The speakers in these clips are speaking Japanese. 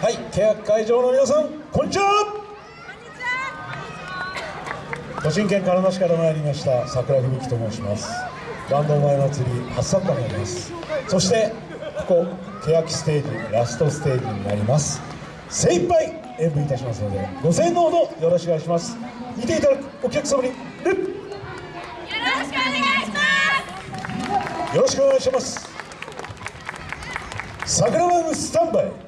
欅会場の皆さんこんにちは。栃木県鹿沼市から参りました桜吹雪と申します。バンド前祭り初参加になります。そしてここ欅ステージラストステージになります。精一杯演舞いたしますのでご声援のほどよろしくお願いします。見ていただくお客様によろしくお願いします。よろしくお願いします。桜バンスタンバイ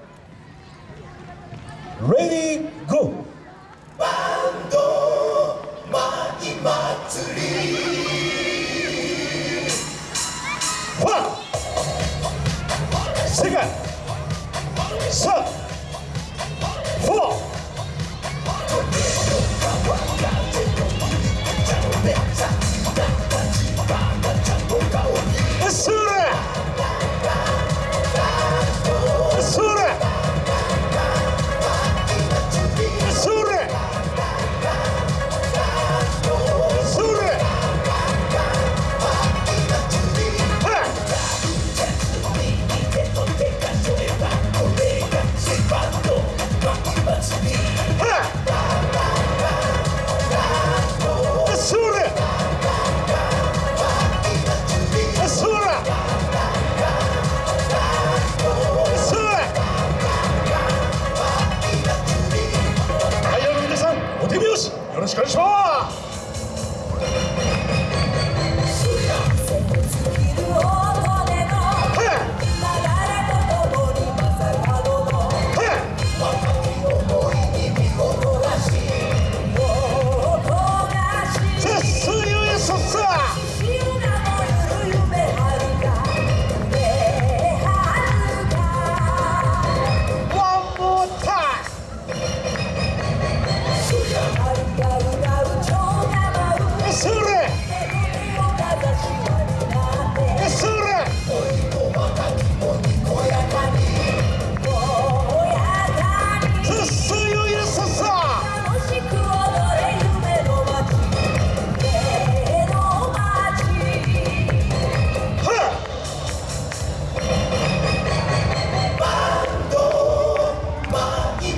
Ready, go! 手拍子。よろしくお願いします。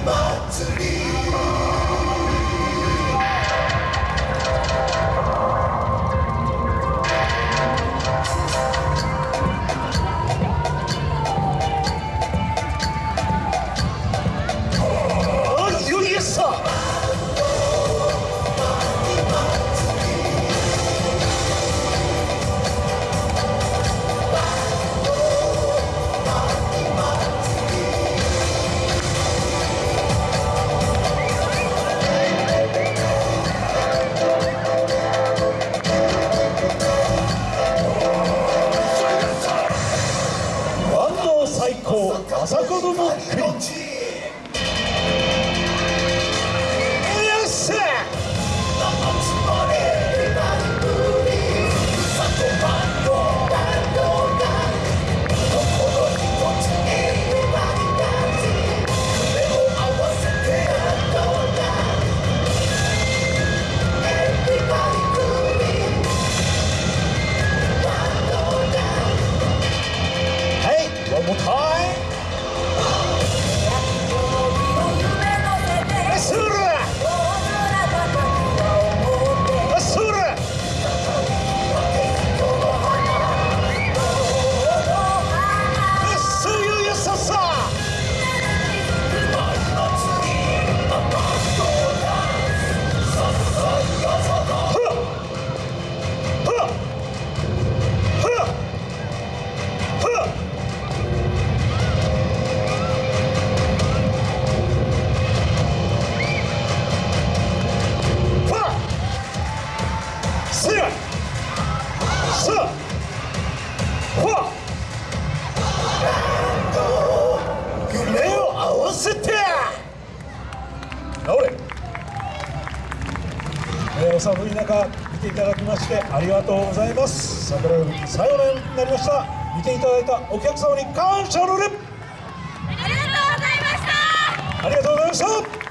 あ子えーお寒い中見ていただきましてありがとうございます。桜吹雪最後のになりました。見ていただいたお客様に感謝の礼ありがとうございました。ありがとうございました